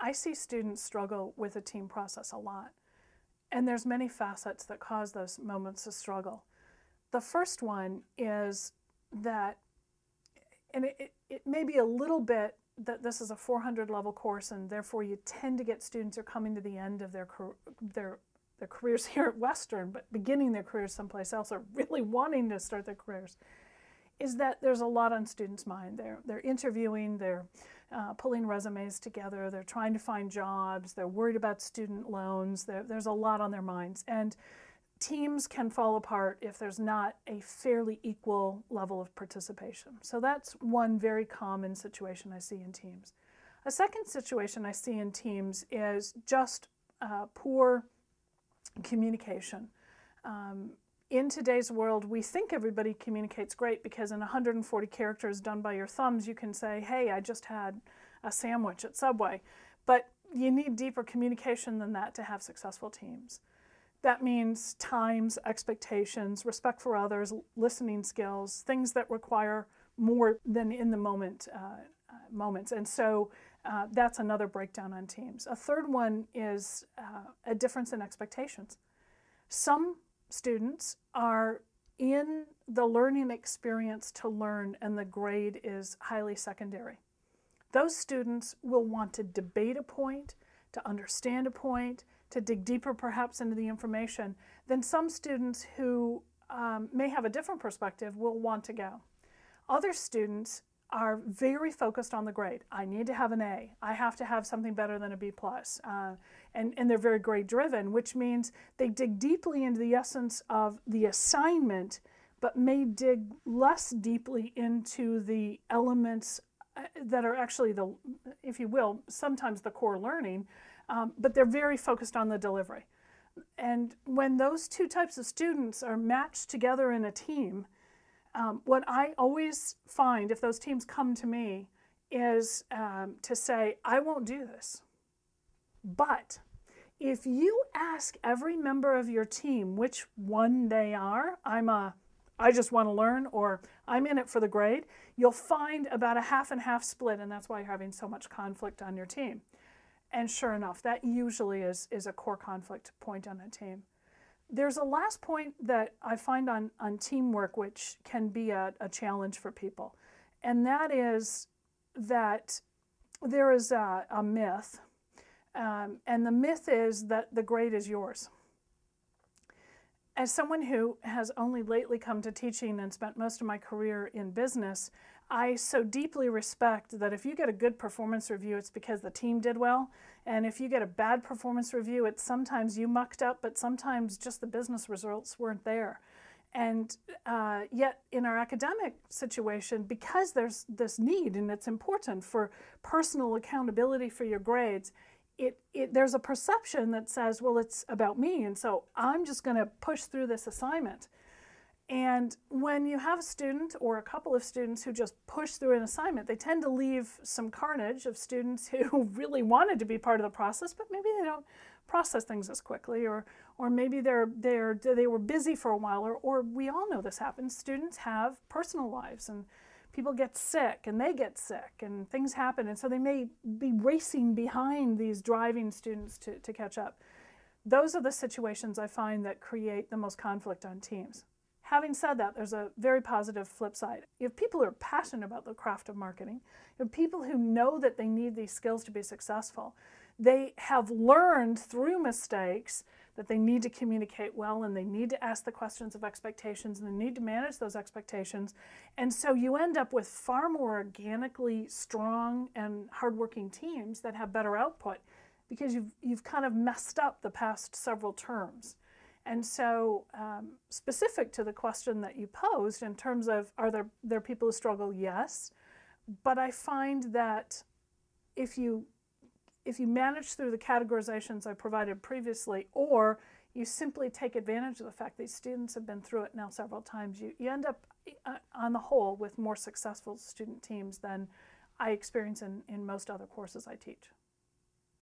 I see students struggle with a team process a lot. And there's many facets that cause those moments of struggle. The first one is that, and it, it, it may be a little bit that this is a 400 level course and therefore you tend to get students are coming to the end of their, their, their careers here at Western, but beginning their careers someplace else or really wanting to start their careers, is that there's a lot on students' mind. They're, they're interviewing, they're uh, pulling resumes together, they're trying to find jobs, they're worried about student loans, there's a lot on their minds. And teams can fall apart if there's not a fairly equal level of participation. So that's one very common situation I see in teams. A second situation I see in teams is just uh, poor communication. Um, in today's world, we think everybody communicates great because in 140 characters done by your thumbs, you can say, hey, I just had a sandwich at Subway. But you need deeper communication than that to have successful teams. That means times, expectations, respect for others, listening skills, things that require more than in the moment uh, uh, moments. And so uh, that's another breakdown on teams. A third one is uh, a difference in expectations. Some students are in the learning experience to learn and the grade is highly secondary. Those students will want to debate a point, to understand a point, to dig deeper perhaps into the information, then some students who um, may have a different perspective will want to go. Other students are very focused on the grade. I need to have an A. I have to have something better than a B plus. Uh, and, and they're very grade driven, which means they dig deeply into the essence of the assignment, but may dig less deeply into the elements uh, that are actually the, if you will, sometimes the core learning, um, but they're very focused on the delivery. And when those two types of students are matched together in a team, um, what I always find if those teams come to me is um, to say, I won't do this. But if you ask every member of your team which one they are, I'm a I just want to learn or I'm in it for the grade, you'll find about a half and half split and that's why you're having so much conflict on your team. And sure enough, that usually is, is a core conflict point on a team. There's a last point that I find on, on teamwork which can be a, a challenge for people, and that is that there is a, a myth, um, and the myth is that the grade is yours. As someone who has only lately come to teaching and spent most of my career in business, I so deeply respect that if you get a good performance review, it's because the team did well. And if you get a bad performance review, it's sometimes you mucked up, but sometimes just the business results weren't there. And uh, yet, in our academic situation, because there's this need and it's important for personal accountability for your grades, it, it, there's a perception that says, well, it's about me, and so I'm just going to push through this assignment. And when you have a student or a couple of students who just push through an assignment, they tend to leave some carnage of students who really wanted to be part of the process, but maybe they don't process things as quickly, or, or maybe they're, they're, they were busy for a while, or, or we all know this happens. Students have personal lives, and people get sick, and they get sick, and things happen, and so they may be racing behind these driving students to, to catch up. Those are the situations I find that create the most conflict on teams. Having said that, there's a very positive flip side. If people are passionate about the craft of marketing. if people who know that they need these skills to be successful. They have learned through mistakes that they need to communicate well and they need to ask the questions of expectations and they need to manage those expectations. And so you end up with far more organically strong and hardworking teams that have better output because you've, you've kind of messed up the past several terms. And so, um, specific to the question that you posed in terms of are there, there people who struggle? Yes. But I find that if you, if you manage through the categorizations I provided previously, or you simply take advantage of the fact that students have been through it now several times, you, you end up, uh, on the whole, with more successful student teams than I experience in, in most other courses I teach.